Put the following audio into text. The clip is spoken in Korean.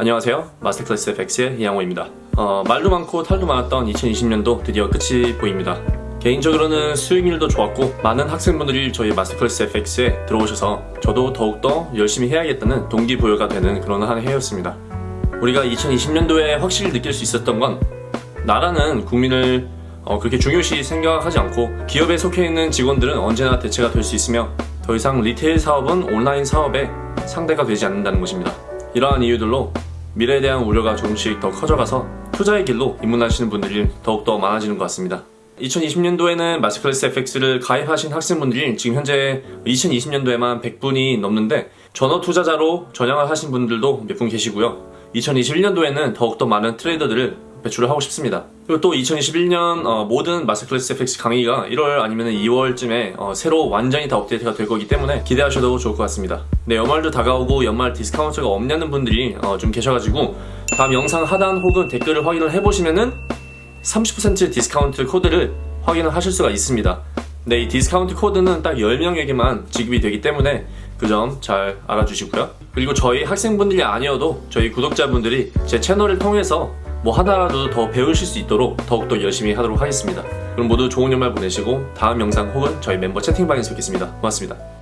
안녕하세요. 마스터클래스 FX의 이양호입니다. 어, 말도 많고 탈도 많았던 2020년도 드디어 끝이 보입니다. 개인적으로는 수익률도 좋았고 많은 학생분들이 저희 마스터클래스 FX에 들어오셔서 저도 더욱더 열심히 해야겠다는 동기부여가 되는 그런 한 해였습니다. 우리가 2020년도에 확실히 느낄 수 있었던 건 나라는 국민을 어, 그렇게 중요시 생각하지 않고 기업에 속해 있는 직원들은 언제나 대체가 될 수 있으며 더 이상 retail 사업은 온라인 사업의 상대가 되지 않는다는 것입니다. 이러한 이유들로 미래에 대한 우려가 조금씩 더 커져가서 투자의 길로 입문하시는 분들이 더욱더 많아지는 것 같습니다. 2020년도에는 마스터클래스 FX를 가입하신 학생분들이 지금 현재 2020년도에만 100분이 넘는데 전업 투자자로 전향을 하신 분들도 몇 분 계시고요. 2021년도에는 더욱더 많은 트레이더들을 배출을 하고 싶습니다. 그리고 또 2021년 어, 모든 마스터클래스 FX 강의가 1월 아니면 2월쯤에 어, 새로 완전히 다 업데이트가 될 거기 때문에 기대하셔도 좋을 것 같습니다. 네, 연말도 다가오고 연말 디스카운트가 없냐는 분들이 어, 좀 계셔가지고 다음 영상 하단 혹은 댓글을 확인을 해보시면은 30% 디스카운트 코드를 확인을 하실 수가 있습니다. 네, 이 디스카운트 코드는 딱 10명에게만 지급이 되기 때문에 그 점 잘 알아주시고요. 그리고 저희 학생분들이 아니어도 저희 구독자분들이 제 채널을 통해서 뭐 하나라도 더 배우실 수 있도록 더욱더 열심히 하도록 하겠습니다. 그럼 모두 좋은 연말 보내시고 다음 영상 혹은 저희 멤버 채팅방에서 뵙겠습니다. 고맙습니다.